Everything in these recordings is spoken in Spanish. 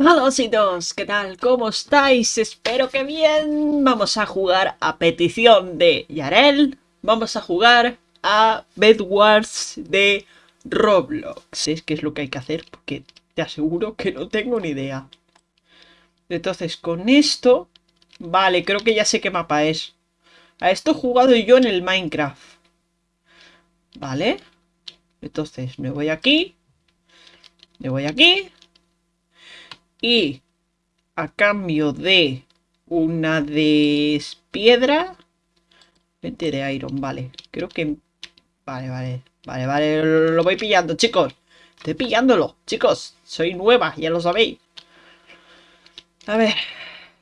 Hola chicos, ¿qué tal? ¿Cómo estáis? Espero que bien. Vamos a jugar a petición de Yarel. Vamos a jugar a Bedwars de Roblox. Es que es lo que hay que hacer porque te aseguro que no tengo ni idea. Entonces con esto... Vale, creo que ya sé qué mapa es. A esto he jugado yo en el Minecraft. Vale. Entonces me voy aquí. Me voy aquí y a cambio de una de piedra, 20 de iron, vale. Creo que... Vale, vale, vale, vale, lo voy pillando, chicos. Estoy pillándolo, chicos. Soy nueva, ya lo sabéis. A ver.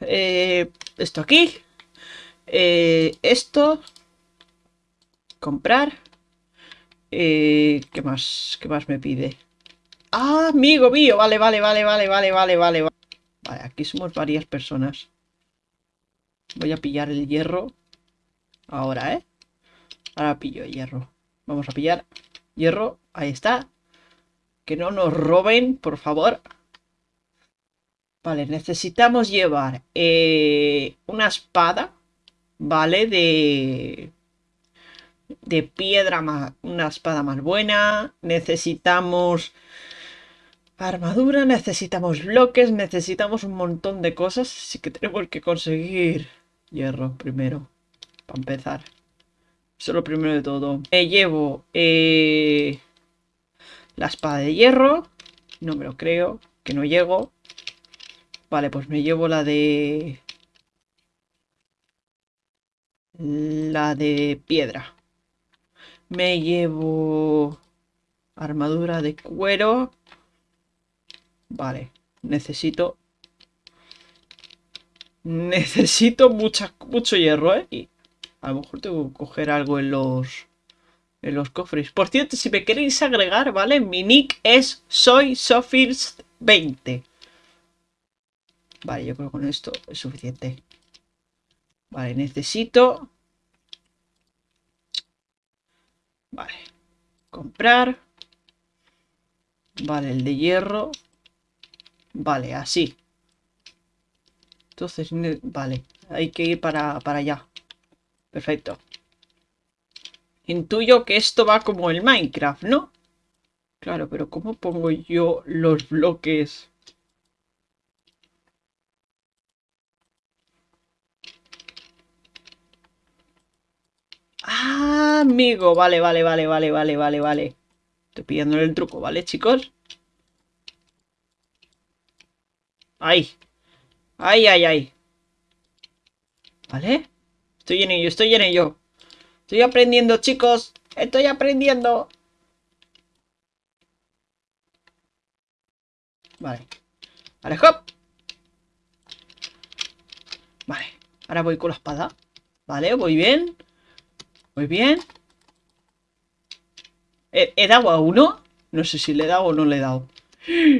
Eh, esto aquí. Eh, esto. Comprar. Eh, ¿Qué más? ¿Qué más me pide? Ah, amigo mío. Vale, vale, vale, vale, vale, vale, vale. Vale, aquí somos varias personas. Voy a pillar el hierro. Ahora, ¿eh? Ahora pillo el hierro. Vamos a pillar hierro. Ahí está. Que no nos roben, por favor. Vale, necesitamos llevar eh, una espada. Vale, de... De piedra, más, una espada más buena. Necesitamos armadura, necesitamos bloques, necesitamos un montón de cosas. Así que tenemos que conseguir hierro primero, para empezar. Eso es lo primero de todo. Me llevo eh, la espada de hierro. No me lo creo, que no llego. Vale, pues me llevo la de... La de piedra. Me llevo armadura de cuero. Vale, necesito... Necesito mucha, mucho hierro, ¿eh? Y a lo mejor tengo que coger algo en los... En los cofres. Por cierto, si me queréis agregar, ¿vale? Mi nick es soy 20. Vale, yo creo que con esto es suficiente. Vale, necesito... Vale. Comprar. Vale, el de hierro. Vale, así. Entonces, vale. Hay que ir para, para allá. Perfecto. Intuyo que esto va como el Minecraft, ¿no? Claro, pero ¿cómo pongo yo los bloques? Ah, amigo. Vale, vale, vale, vale, vale, vale, vale. Estoy pidiéndole el truco, ¿vale, chicos? Ay. Ay, ay, ay. ¿Vale? Estoy en ello, estoy en ello. Estoy aprendiendo, chicos. Estoy aprendiendo. Vale. Vale, hop. Vale. Ahora voy con la espada. Vale, voy bien. Muy bien. ¿He, ¿He, dado a uno? No sé si le he dado o no le he dado.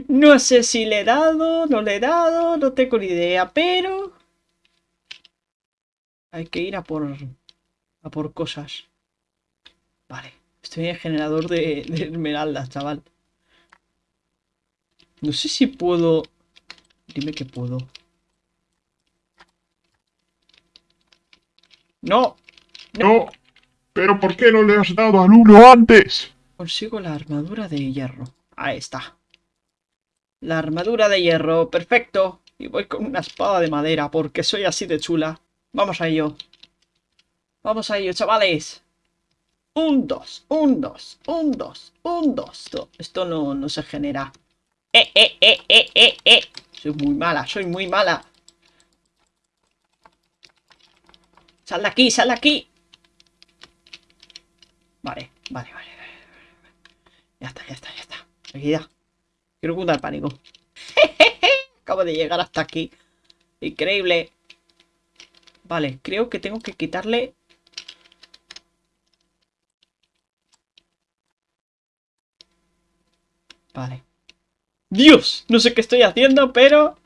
No sé si le he dado, no le he dado, no tengo ni idea, pero... Hay que ir a por... A por cosas. Vale, estoy en el generador de, de esmeraldas, chaval. No sé si puedo... Dime que puedo. ¡No! ¡No! ¿Pero por qué no le has dado al uno antes? Consigo la armadura de hierro. Ahí está. La armadura de hierro, perfecto. Y voy con una espada de madera, porque soy así de chula. Vamos a ello. Vamos a ello, chavales. Un, dos, un, dos, un, dos, un, dos. Esto, no, no se genera. Eh, eh, eh. Soy muy mala, soy muy mala. Sal de aquí, sal de aquí. Vale, vale, vale. Ya está, ya está, ya está. Aquí Quiero el pánico. Acabo de llegar hasta aquí. Increíble. Vale, creo que tengo que quitarle... Vale. ¡Dios! No sé qué estoy haciendo, pero...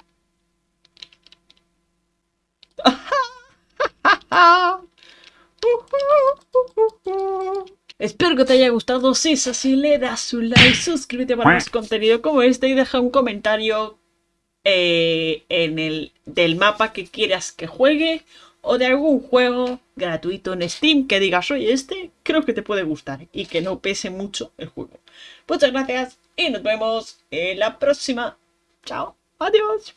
Espero que te haya gustado, si es así le das un like, suscríbete para más contenido como este y deja un comentario eh, en el, del mapa que quieras que juegue o de algún juego gratuito en Steam que digas, oye, este creo que te puede gustar y que no pese mucho el juego. Muchas gracias y nos vemos en la próxima. Chao, adiós.